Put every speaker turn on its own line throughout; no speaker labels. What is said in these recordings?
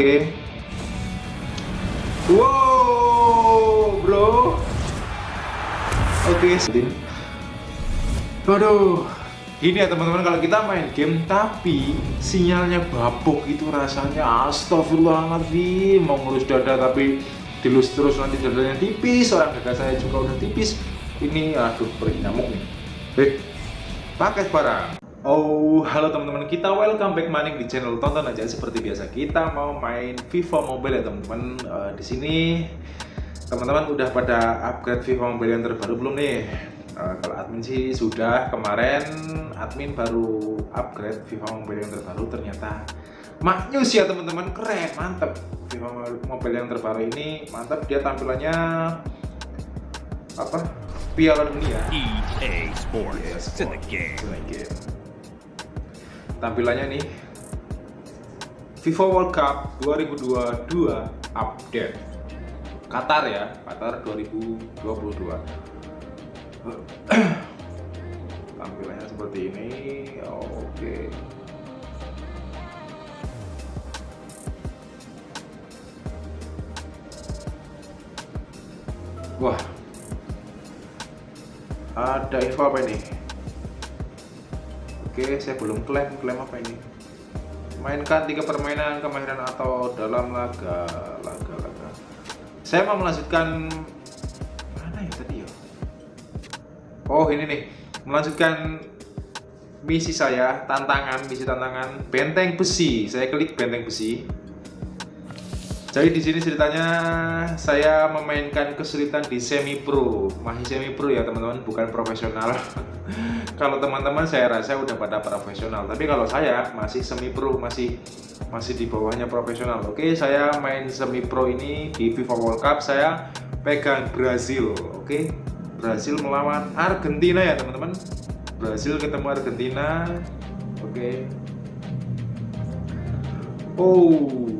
Oke. Wow, bro. Oke, okay. Waduh, gini ya teman-teman kalau kita main game tapi sinyalnya babuk itu rasanya astagfirullahaladzim mau ngelus dada tapi dilus terus nanti dadanya tipis orang dada saya juga udah tipis ini aduh pergi nyamuk nih eh paket barang Oh, halo teman-teman, kita welcome back maning di channel tonton aja. Seperti biasa. Kita mau main FIFA Mobile ya teman-teman. Uh, di sini teman-teman udah pada upgrade FIFA Mobile yang terbaru belum nih? Uh, kalau admin sih sudah. Kemarin admin baru upgrade FIFA Mobile yang terbaru. Ternyata maknyus ya teman-teman. Keren mantep. FIFA Mobile yang terbaru ini mantap dia tampilannya apa? Piala Dunia. EA Sports. Yeah, It's in the game. In the game tampilannya nih. FIFA World Cup 2022 update. Qatar ya Qatar 2022 tampilannya seperti ini oke. Wah. Ada info apa ini Oke, saya belum klaim. Klaim apa ini? Mainkan tiga permainan kemahiran atau dalam laga, laga, laga. Saya mau melanjutkan mana ya tadi ya? Oh, ini nih. Melanjutkan misi saya, tantangan, misi tantangan benteng besi. Saya klik benteng besi. Jadi di sini ceritanya saya memainkan kesulitan di semi pro, masih semi pro ya teman-teman, bukan profesional. kalau teman-teman saya rasa udah pada profesional. Tapi kalau saya masih semi pro masih masih di bawahnya profesional. Oke saya main semi pro ini di FIFA World Cup saya pegang Brazil. Oke Brazil melawan Argentina ya teman-teman. Brazil ketemu Argentina. Oke. Oh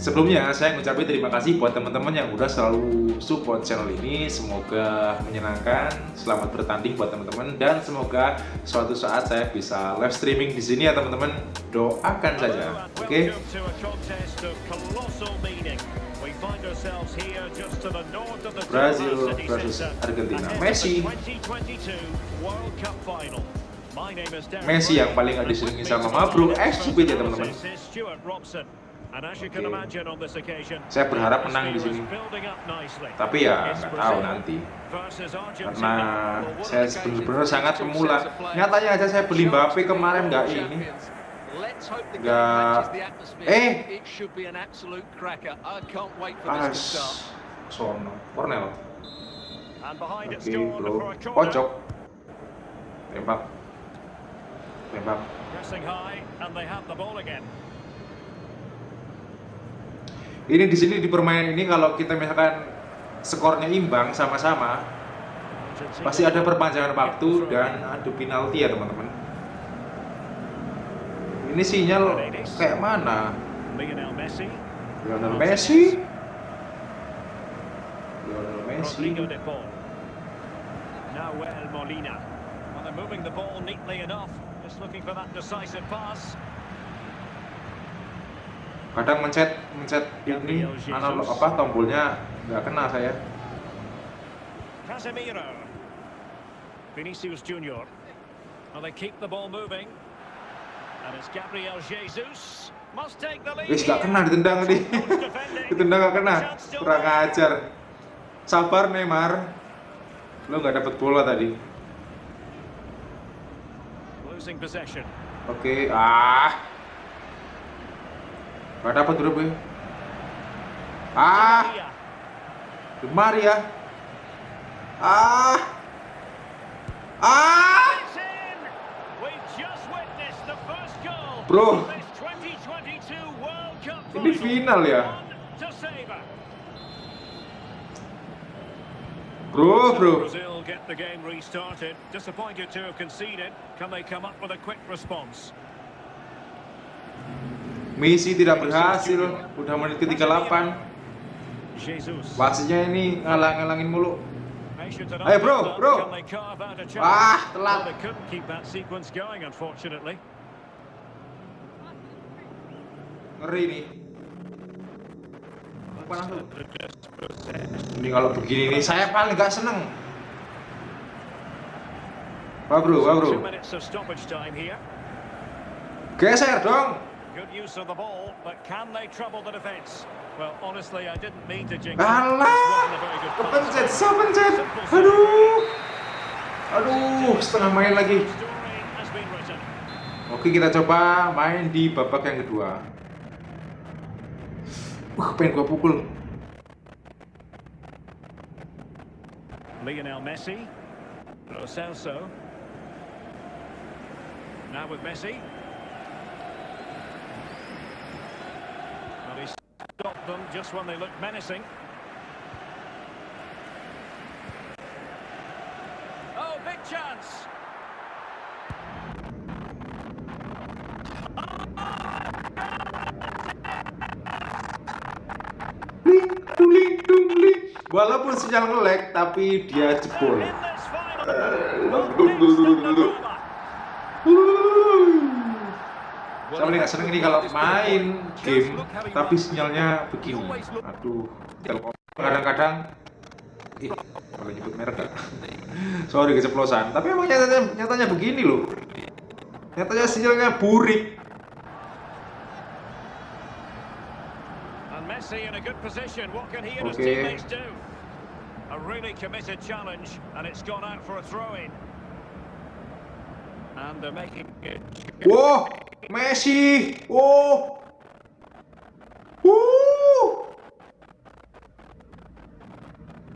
Sebelumnya saya ngucapin terima kasih buat teman-teman yang udah selalu support channel ini. Semoga menyenangkan, selamat bertanding buat teman-teman dan semoga suatu saat saya bisa live streaming di sini ya teman-teman. Doakan saja, oke? Okay? Brazil versus Argentina. Messi. Messi yang paling gak diselingi sama Mabru, eh ya teman-teman. Saya berharap menang di sini. Tapi ya nggak tahu nanti. Karena saya benar-benar sangat pemula. Nyatanya aja saya beli Mbappe kemarin nggak ini. Nggak. Eh. Pas. Sono. Cornell. Oke okay, bro. Pojok. Tembak. Tembak. Ini di sini di permainan ini kalau kita misalkan skornya imbang sama-sama pasti ada perpanjangan waktu dan adu penalti ya teman-teman. Ini sinyal kayak mana? Lionel Messi. Lionel Messi? Lionel Messi. Nahuel Molina. Well, they're moving the ball neatly enough. Just looking for that decisive pass kadang mencet mencet ini analog apa tombolnya nggak kena saya. Casemiro. Vinicius Junior. Well, they keep the ball moving. And it's Gabriel Jesus. Must take the lead. Wis gak kena ditendang nih ditendang gak kena. Kurang ajar. Sabar Neymar. Lo nggak dapat bola tadi. Losing possession. Oke okay. ah Gak dapat dulu gue. Ah. Gemar ya. Ah. Ah. Bro. Ini final ya. Bro, bro. Brazil get the game restarted. Disappointed to have conceded. Can they come up with a quick response? Misi tidak berhasil, udah menit ke-38. Wasitnya ini ngalang-ngalangin mulu. Ayo bro, bro. Wah, telat. Ngeri nih. Ini kalau begini nih saya paling nggak seneng. Wah bro, wah bro. Geser dong.
Good use of the ball, but can they trouble the defence? Well, honestly, I didn't mean to jinx.
Alah, kepencet, saya pencet. Aduh. Aduh, setengah main lagi. Oke, kita coba main di babak yang kedua. Wah, pengen gua pukul.
Lionel Messi. Lo Celso. Now with Messi. Well, he stopped them just when they looked menacing. Oh, big chance.
Walaupun sinyal nge-lag, tapi dia jebol.
In this final.
Aduh,
Well,
aduh, aduh,
next
aduh.
up,
Saya paling nggak seneng ini kalau main game tapi sinyalnya begini. Aduh, Telkom kadang-kadang ih, boleh nyebut merek gak? Sorry keceplosan. Tapi emang nyatanya, nyatanya begini loh. Nyatanya sinyalnya burik.
And Messi in a good position. What can he and his
Okay.
teammates do? A really committed challenge, and it's gone out for a throw-in. And they're making it.
Wow, Messi. Wow. Wuh.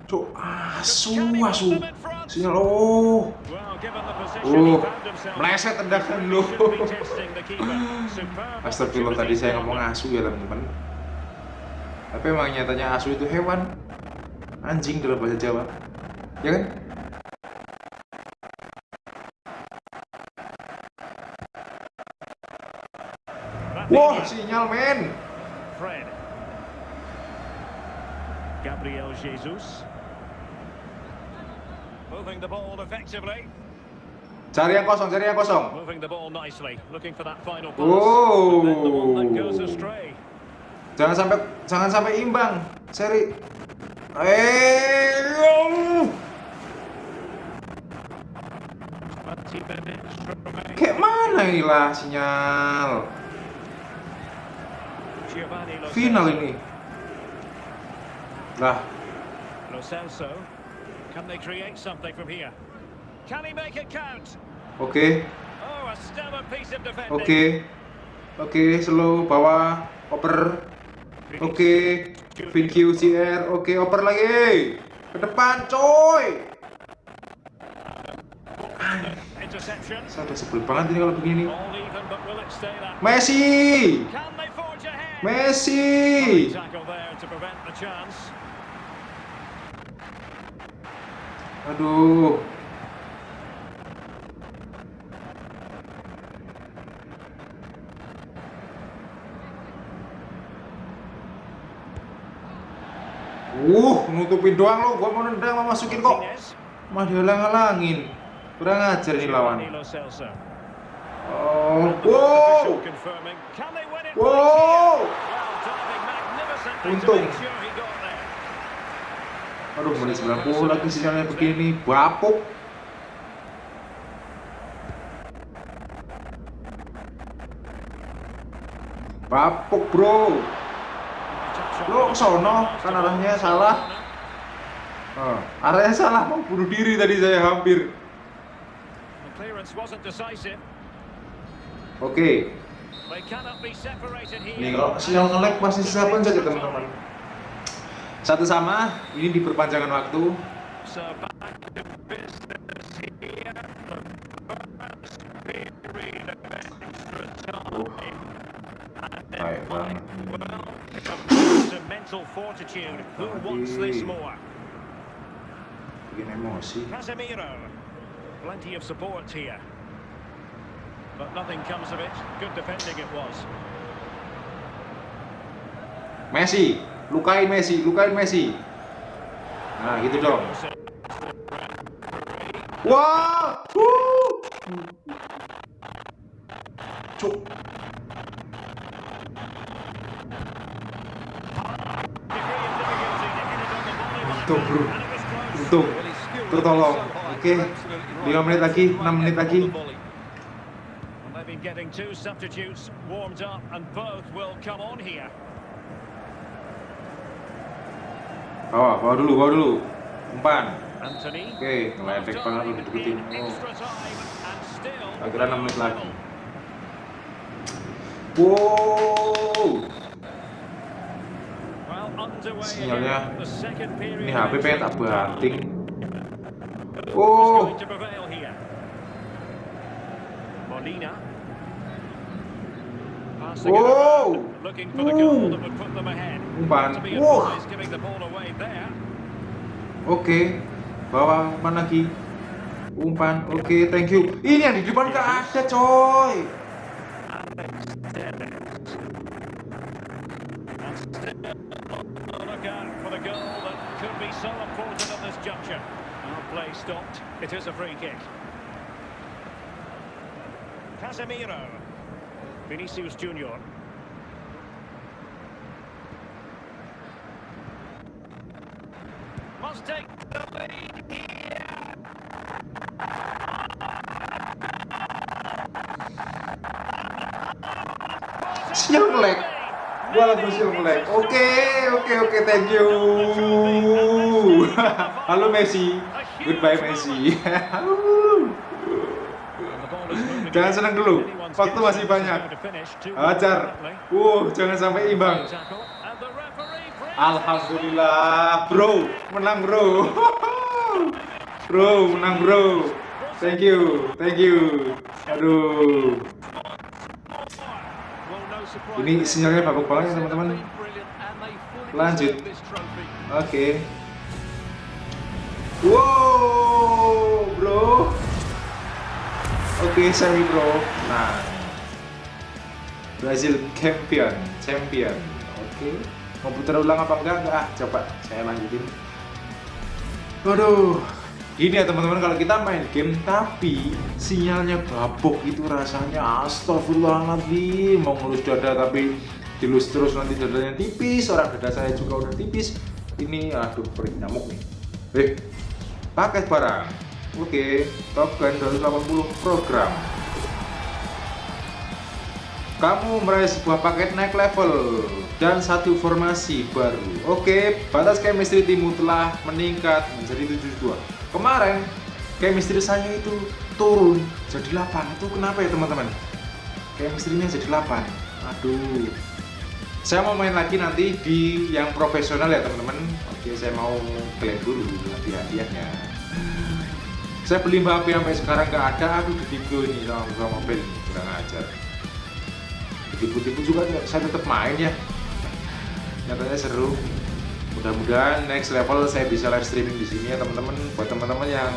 Cuk, asu, asu. Sinyal, oh. Oh,
himself
meleset tendangan lo. Astagfirullah tadi saya ngomong asu ya teman-teman. Tapi emang nyatanya asu itu hewan. Anjing dalam bahasa Jawa. Ya kan? Wah, sinyal men.
Fred. Gabriel Jesus. Moving the ball effectively.
Cari yang kosong, cari yang kosong.
Moving the ball nicely, looking for that final pass. Astray.
Jangan sampai jangan sampai imbang. Seri. Eh. oh.
20 minutes remaining.
Kayak mana inilah sinyal?
Giovanni Lo
Final
Celso.
ini. Lah,
Lo Celso. Can they create something from here? Can he make it count?
oke.
Oh.
Oke. Oke, slow bawah, oper. Oke. Thank you CR. Oke, oper lagi. Ke depan, coy. Saya udah sebel banget ini kalau begini. Messi. Messi. Aduh. Uh, nutupin doang lo, gua mau nendang mau masukin kok. Mah dihalang-halangin. Kurang ajar nih lawan. Oh, wow. Wow. Untung. Aduh, menit 90 lagi sinyalnya begini. Bapuk. Bapuk, bro. Lo ke sono, kan arahnya salah. Oh, arahnya salah, mau bunuh diri tadi saya hampir. Oke,
They
ini kalau sinyal nge-lag pasti pencet ya teman-teman. Satu sama, ini di perpanjangan waktu.
Then
Baik banget.
well, it's a mental fortitude. Who wants this more?
Bikin emosi.
Casemiro. Plenty of support here. But nothing comes of it. Good defending it was.
Messi, lukain Messi, lukain Messi. Nah, gitu dong. Wah! Cuk. Untung bro, untung. Tertolong. Oke, 5 menit lagi, 6 menit lagi.
Getting two substitutes warmed up, and both will come on here.
Bawa, bawa dulu, bawa dulu. Umpan. Oke, ngeledek banget lu dideketin. Oh. Akhirnya 6 menit lagi. Wow. Sinyalnya, Ini HP pengen tak banting. Oh?
Molina. Passing it
Whoa.
around, looking for the goal
Ooh.
that would put them ahead.
Umpan.
To be
Wah.
advised, giving the ball away there.
oke. Bawa umpan lagi. Umpan, oke, thank you. Ini yang di depan gak ada, coy.
Play stopped. It is a free kick. Casemiro. Vinicius Junior. Must take the lead here.
Gua melek. Oke, oke, oke, thank you. Halo Messi. Goodbye Messi. Jangan senang dulu. Waktu masih banyak. Ajar. Uh, jangan sampai imbang. Alhamdulillah, bro, menang bro. bro, menang bro. Thank you, thank you. Aduh. Ini sinyalnya bagus banget ya teman-teman. Lanjut. Oke. Wow, bro. Oke, semi bro. Nah, Brazil champion, champion. Oke. Mau putar ulang apa enggak? Enggak. Ah, coba saya lanjutin. Waduh. Gini ya teman-teman kalau kita main game tapi sinyalnya babuk itu rasanya astagfirullahaladzim mau ngelus dada tapi dilus terus nanti dadanya tipis orang dada saya juga udah tipis ini aduh perih nyamuk nih eh paket barang oke Top Gun 280 program kamu meraih sebuah paket naik level dan satu formasi baru. Oke, batas chemistry timmu telah meningkat menjadi 72. Kemarin chemistry saya itu turun jadi 8. Itu kenapa ya teman-teman? Chemistry-nya jadi 8. Aduh. Saya mau main lagi nanti di yang profesional ya teman-teman. Oke, saya mau klaim dulu hadiah-hadiahnya. Saya beli HP sampai sekarang nggak ada. Aduh, ditipu ini sama mobil ini. Kurang ajar tipu-tipu juga saya tetap main ya nyatanya seru mudah-mudahan next level saya bisa live streaming di sini ya teman-teman buat teman-teman yang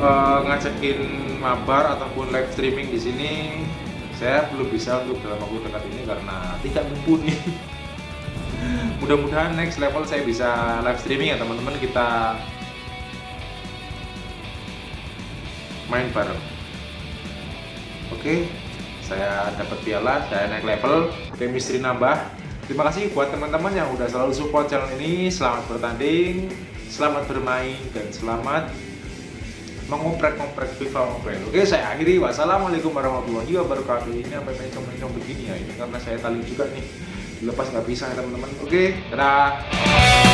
uh, ngajakin mabar ataupun live streaming di sini saya belum bisa untuk dalam waktu dekat ini karena tidak mumpuni mudah-mudahan next level saya bisa live streaming ya teman-teman. Kita main bareng. Oke saya dapat piala saya naik level. Chemistry nambah. Terima kasih buat teman-teman yang udah selalu support channel ini. Selamat bertanding selamat bermain dan selamat mengoprek-ngoprek FIFA Mobile. Oke saya akhiri. Wassalamualaikum warahmatullahi wabarakatuh. Ini apa mencong-mencong begini ya? Ini karena saya tali juga nih dilepas nggak bisa ya teman-teman. Oke dadah